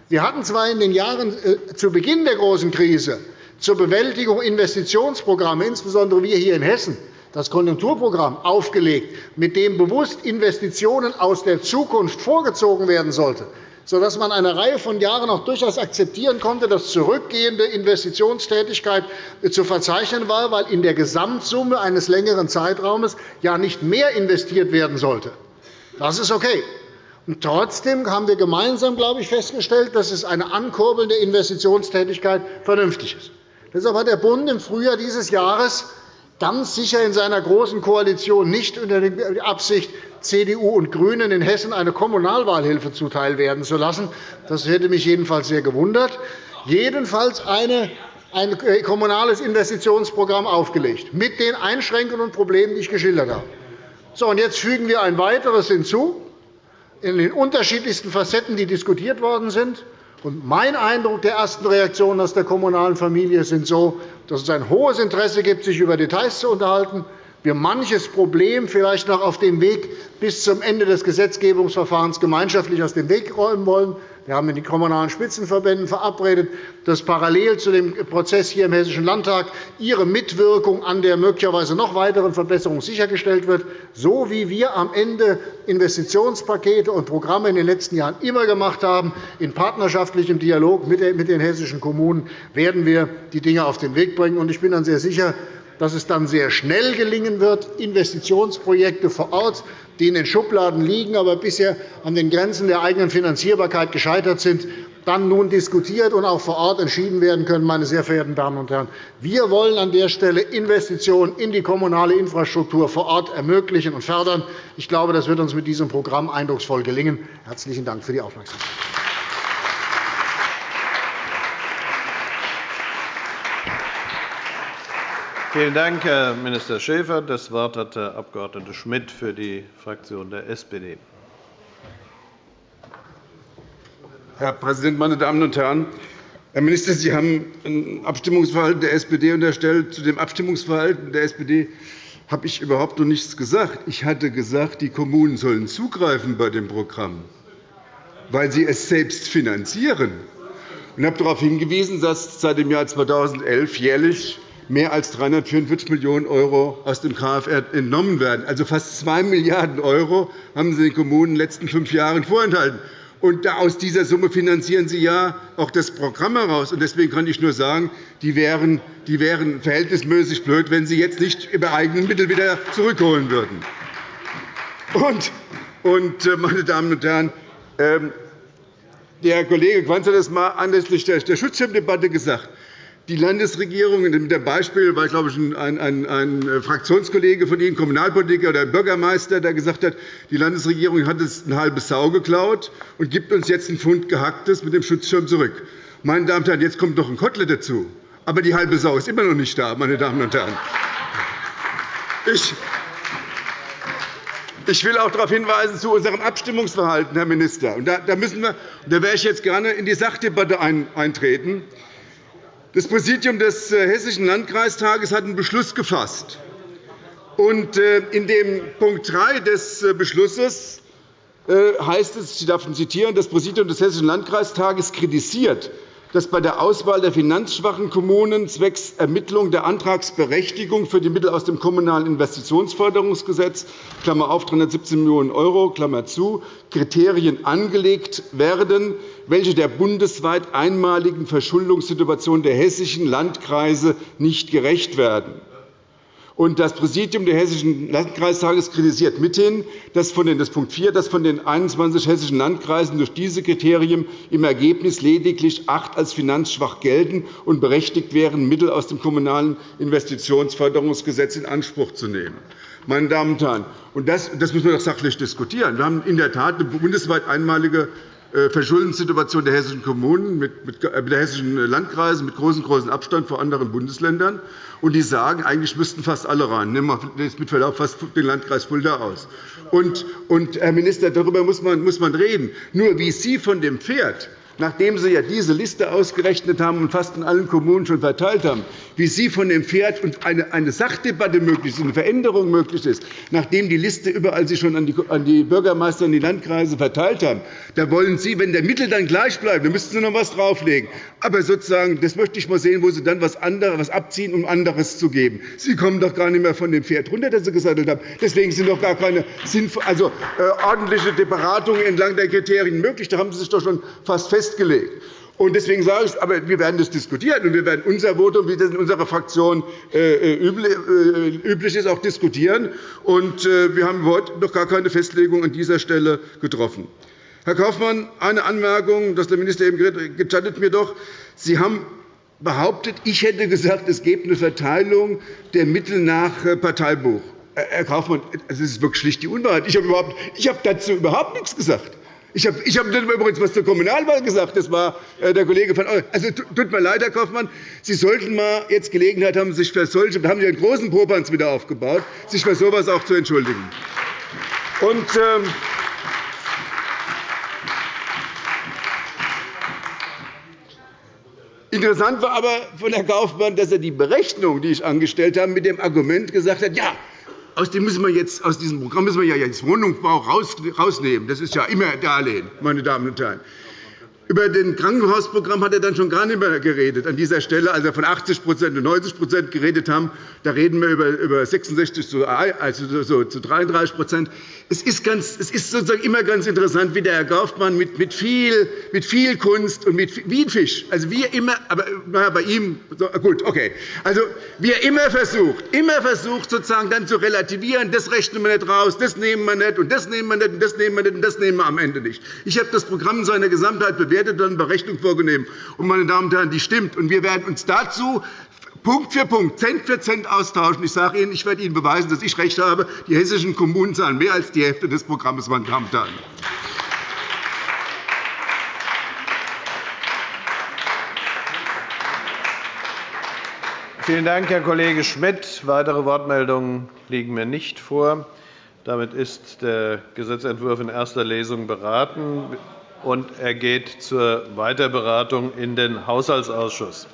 Wir hatten zwar in den Jahren äh, zu Beginn der großen Krise zur Bewältigung Investitionsprogramme, insbesondere wir hier in Hessen, das Konjunkturprogramm aufgelegt, mit dem bewusst Investitionen aus der Zukunft vorgezogen werden sollten, sodass man eine Reihe von Jahren auch durchaus akzeptieren konnte, dass zurückgehende Investitionstätigkeit zu verzeichnen war, weil in der Gesamtsumme eines längeren Zeitraumes ja nicht mehr investiert werden sollte. Das ist okay. Und trotzdem haben wir gemeinsam glaube ich, festgestellt, dass es eine ankurbelnde Investitionstätigkeit vernünftig ist. Deshalb hat der Bund im Frühjahr dieses Jahres ganz sicher in seiner Großen Koalition nicht unter der Absicht, CDU und GRÜNEN in Hessen eine Kommunalwahlhilfe zuteil werden zu lassen. Das hätte mich jedenfalls sehr gewundert. Jedenfalls eine ein kommunales Investitionsprogramm aufgelegt, mit den Einschränkungen und Problemen, die ich geschildert habe. So, und jetzt fügen wir ein weiteres hinzu in den unterschiedlichsten Facetten, die diskutiert worden sind. Und mein Eindruck der ersten Reaktionen aus der kommunalen Familie sind so, dass es ein hohes Interesse gibt, sich über Details zu unterhalten, wir manches Problem vielleicht noch auf dem Weg bis zum Ende des Gesetzgebungsverfahrens gemeinschaftlich aus dem Weg räumen wollen. Wir haben mit den Kommunalen Spitzenverbänden verabredet, dass parallel zu dem Prozess hier im Hessischen Landtag ihre Mitwirkung an der möglicherweise noch weiteren Verbesserung sichergestellt wird. So wie wir am Ende Investitionspakete und Programme in den letzten Jahren immer gemacht haben, in partnerschaftlichem Dialog mit den hessischen Kommunen, werden wir die Dinge auf den Weg bringen. Ich bin dann sehr sicher, dass es dann sehr schnell gelingen wird, Investitionsprojekte vor Ort, die in den Schubladen liegen, aber bisher an den Grenzen der eigenen Finanzierbarkeit gescheitert sind, dann nun diskutiert und auch vor Ort entschieden werden können. Meine sehr verehrten Damen und Herren. Wir wollen an der Stelle Investitionen in die kommunale Infrastruktur vor Ort ermöglichen und fördern. Ich glaube, das wird uns mit diesem Programm eindrucksvoll gelingen. – Herzlichen Dank für die Aufmerksamkeit. Vielen Dank, Herr Minister Schäfer. Das Wort hat der Abg. Schmidt für die Fraktion der SPD. Herr Präsident, meine Damen und Herren! Herr Minister, Sie haben ein Abstimmungsverhalten der SPD unterstellt. Zu dem Abstimmungsverhalten der SPD habe ich überhaupt noch nichts gesagt. Ich hatte gesagt, die Kommunen sollen zugreifen bei dem Programm, weil sie es selbst finanzieren. Ich habe darauf hingewiesen, dass seit dem Jahr 2011 jährlich mehr als 344 Millionen € aus dem KFR entnommen werden. Also fast 2 Milliarden € haben Sie den Kommunen in den letzten fünf Jahren vorenthalten. Und aus dieser Summe finanzieren Sie ja auch das Programm heraus. Deswegen kann ich nur sagen, die wären, die wären verhältnismäßig blöd, wenn Sie jetzt nicht über eigene Mittel wieder zurückholen würden. Und, und äh, meine Damen und Herren, ähm, der Kollege Quanz hat es einmal anlässlich der Schutzschirmdebatte gesagt die Landesregierung, mit dem Beispiel glaube ich, ein, ein, ein äh, Fraktionskollege von Ihnen, Kommunalpolitiker oder Bürgermeister, der gesagt hat, die Landesregierung hat es ein halbes Sau geklaut und gibt uns jetzt einen Pfund Gehacktes mit dem Schutzschirm zurück. Meine Damen und Herren, jetzt kommt noch ein Kotelett dazu. Aber die halbe Sau ist immer noch nicht da, meine Damen und Herren. Ich ich will auch darauf hinweisen zu unserem Abstimmungsverhalten, Herr Minister. Da, müssen wir, da werde ich jetzt gerne in die Sachdebatte eintreten. Das Präsidium des äh, Hessischen Landkreistages hat einen Beschluss gefasst. Äh, in dem Punkt 3 des äh, Beschlusses heißt es, ich darf ihn zitieren, das Präsidium des Hessischen Landkreistages kritisiert, dass bei der Auswahl der finanzschwachen Kommunen zwecks Ermittlung der Antragsberechtigung für die Mittel aus dem Kommunalen Investitionsförderungsgesetz Klammer auf, 317 Millionen € zu, Kriterien angelegt werden, welche der bundesweit einmaligen Verschuldungssituation der hessischen Landkreise nicht gerecht werden. Und das Präsidium des Hessischen Landkreistages kritisiert mithin, dass von den, das Punkt 4, dass von den 21 hessischen Landkreisen durch diese Kriterien im Ergebnis lediglich acht als finanzschwach gelten und berechtigt wären, Mittel aus dem Kommunalen Investitionsförderungsgesetz in Anspruch zu nehmen. Meine Damen und Herren, und das, das müssen wir doch sachlich diskutieren. Wir haben in der Tat eine bundesweit einmalige äh, Verschuldenssituation der hessischen Kommunen, mit äh, der hessischen Landkreise mit großem, großen Abstand vor anderen Bundesländern. Und die sagen, eigentlich müssten fast alle rein. Nehmen wir mit Verlaub fast den Landkreis Fulda aus. Und, und, Herr Minister, darüber muss man, muss man reden. Nur wie Sie von dem Pferd nachdem Sie ja diese Liste ausgerechnet haben und fast in allen Kommunen schon verteilt haben, wie Sie von dem Pferd und eine, Sachdebatte möglich ist, eine Veränderung möglich ist, nachdem die Liste überall Sie schon an die, Bürgermeister und die Landkreise verteilt haben, da wollen Sie, wenn der Mittel dann gleich bleibt, dann müssten Sie noch etwas drauflegen. Aber sozusagen, das möchte ich mal sehen, wo Sie dann etwas anderes, abziehen, um anderes zu geben. Sie kommen doch gar nicht mehr von dem Pferd runter, das Sie gesattelt haben. Deswegen sind doch gar keine also, äh, ordentliche Beratungen entlang der Kriterien möglich. Da haben Sie sich doch schon fast festgelegt. Und deswegen sage ich, aber wir werden das diskutieren, und wir werden unser Votum, wie das in unserer Fraktion äh, äh, üblich ist, auch diskutieren. Und wir haben heute noch gar keine Festlegung an dieser Stelle getroffen. Herr Kaufmann, eine Anmerkung, dass der Minister eben gestattet mir doch. Sie haben behauptet, ich hätte gesagt, es gebe eine Verteilung der Mittel nach Parteibuch. Herr Kaufmann, das ist wirklich schlicht die Unwahrheit. Ich habe, überhaupt, ich habe dazu überhaupt nichts gesagt. Ich habe, ich habe übrigens etwas zur Kommunalwahl gesagt. Das war äh, der Kollege von Also tut mir leid, Herr Kaufmann. Sie sollten mal jetzt Gelegenheit haben, sich für solche, haben Sie einen großen Popanz wieder aufgebaut, sich für so etwas auch zu entschuldigen. Und, ähm, Interessant war aber von Herrn Kaufmann, dass er die Berechnung, die ich angestellt habe, mit dem Argument gesagt hat, ja, aus, dem müssen wir jetzt, aus diesem Programm müssen wir ja jetzt Wohnungsbau rausnehmen. Das ist ja immer Darlehen, meine Damen und Herren. Über das Krankenhausprogramm hat er dann schon gar nicht mehr geredet. An dieser Stelle, als er von 80% und 90% geredet haben, da reden wir über 66 zu, also zu 33 es ist, ganz, es ist sozusagen immer ganz interessant, wie der Herr Kaufmann mit, mit, viel, mit viel Kunst und mit, wie ein Fisch, also wie er immer, aber naja, bei ihm, gut, okay, also wie er immer versucht, immer versucht, sozusagen dann zu relativieren, das rechnen wir nicht raus, das nehmen wir nicht und das nehmen wir nicht und das nehmen wir nicht und das nehmen wir am Ende nicht. Ich habe das Programm in seiner Gesamtheit bewertet und eine Berechnung vorgenommen. Und, meine Damen und Herren, die stimmt. Und wir werden uns dazu Punkt für Punkt, Cent für Cent austauschen. Ich sage Ihnen, ich werde Ihnen beweisen, dass ich recht habe. Die hessischen Kommunen zahlen mehr als die Hälfte des Programms. Meine Damen und Herren. Vielen Dank, Herr Kollege Schmidt. Weitere Wortmeldungen liegen mir nicht vor. Damit ist der Gesetzentwurf in erster Lesung beraten, und er geht zur Weiterberatung in den Haushaltsausschuss.